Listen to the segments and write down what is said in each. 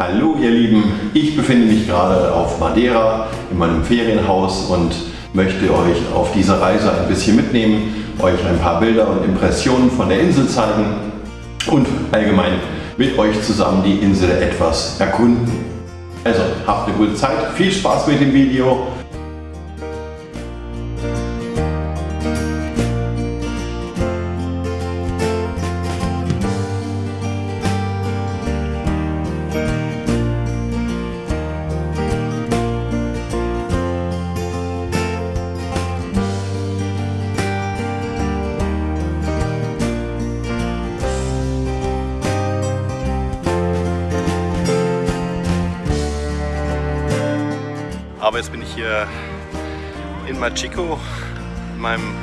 Hallo ihr Lieben, ich befinde mich gerade auf Madeira in meinem Ferienhaus und möchte euch auf dieser Reise ein bisschen mitnehmen, euch ein paar Bilder und Impressionen von der Insel zeigen und allgemein mit euch zusammen die Insel etwas erkunden. Also habt eine gute Zeit, viel Spaß mit dem Video Aber jetzt bin ich hier in Machico, in meinem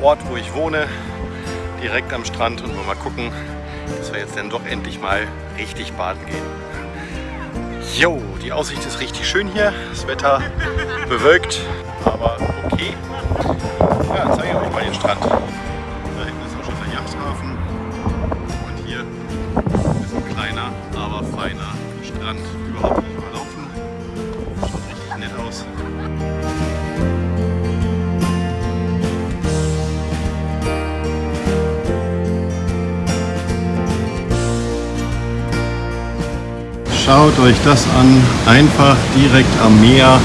Ort, wo ich wohne, direkt am Strand und wollen mal gucken, dass wir jetzt dann doch endlich mal richtig baden gehen. Jo, die Aussicht ist richtig schön hier, das Wetter bewölkt, aber okay. Ja, zeige ich euch mal den Strand. Da hinten ist auch schon der Yachthafen und hier ist ein kleiner, aber feiner Strand. Überhaupt Schaut euch das an, einfach direkt am Meer,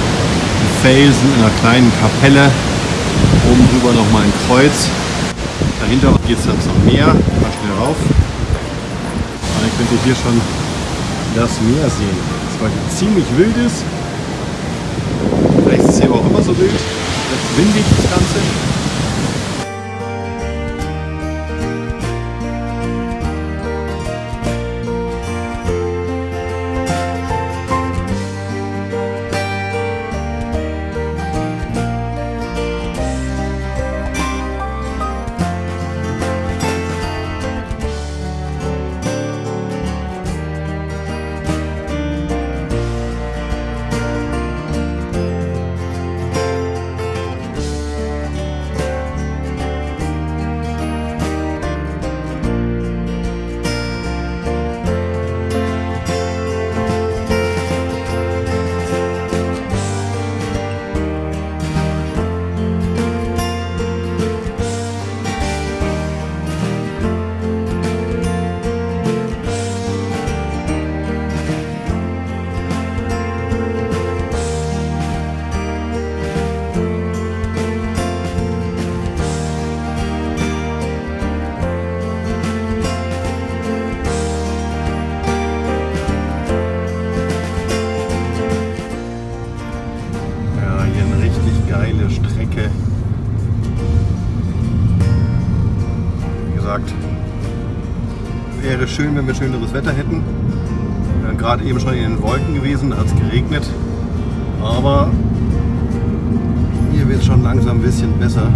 Felsen in einer kleinen Kapelle, oben drüber nochmal ein Kreuz, dahinter geht es dann zum Meer, mal schnell rauf. Dann könnt ihr hier schon das Meer sehen, das heute ziemlich wild ist. Vielleicht ist es hier aber auch immer so wild, jetzt windig das Ganze. Geile Strecke. Wie gesagt, wäre schön, wenn wir schöneres Wetter hätten. Wir wären gerade eben schon in den Wolken gewesen, da hat es geregnet. Aber hier wird es schon langsam ein bisschen besser.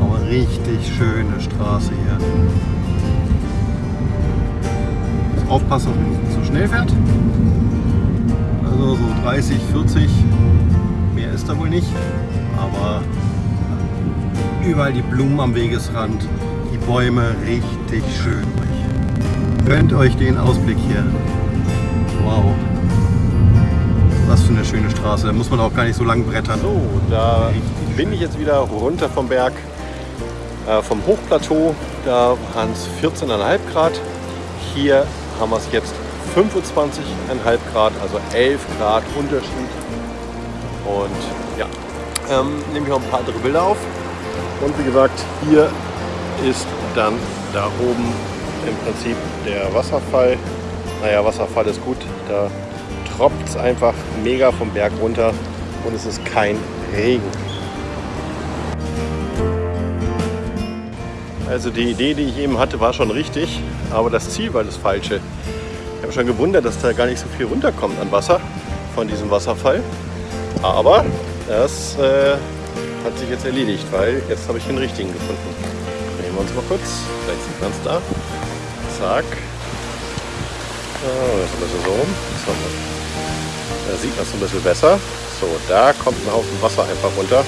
Aber richtig schöne Straße hier. Aufpassen, dass man nicht zu schnell fährt. Also so 30, 40, mehr ist da wohl nicht. Aber überall die Blumen am Wegesrand, die Bäume, richtig schön. Gönnt euch den Ausblick hier. Wow. Was für eine schöne Straße. Da muss man auch gar nicht so lang brettern. So, da bin ich jetzt wieder runter vom Berg, äh, vom Hochplateau. Da waren es 14,5 Grad. Hier haben wir es jetzt 25,5 Grad, also 11 Grad Unterschied. Und ja, ähm, nehme ich auch ein paar andere Bilder auf. Und wie gesagt, hier ist dann da oben im Prinzip der Wasserfall. Naja, Wasserfall ist gut, da tropft es einfach mega vom Berg runter und es ist kein Regen. Also die Idee, die ich eben hatte, war schon richtig, aber das Ziel war das falsche. Ich habe schon gewundert, dass da gar nicht so viel runterkommt an Wasser von diesem Wasserfall. Aber das äh, hat sich jetzt erledigt, weil jetzt habe ich den richtigen gefunden. Drehen wir uns mal kurz, vielleicht sieht man es da. Zack. Oh, das ist ein bisschen so rum. Da sieht man es ein bisschen besser. So, da kommt ein Haufen Wasser einfach runter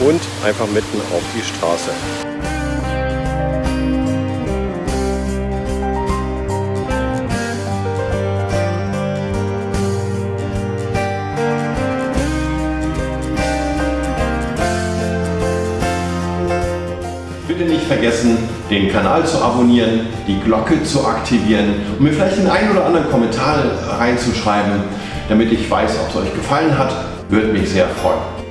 und einfach mitten auf die Straße. Vergessen, den Kanal zu abonnieren, die Glocke zu aktivieren und mir vielleicht den einen oder anderen Kommentar reinzuschreiben, damit ich weiß, ob es euch gefallen hat. Würde mich sehr freuen.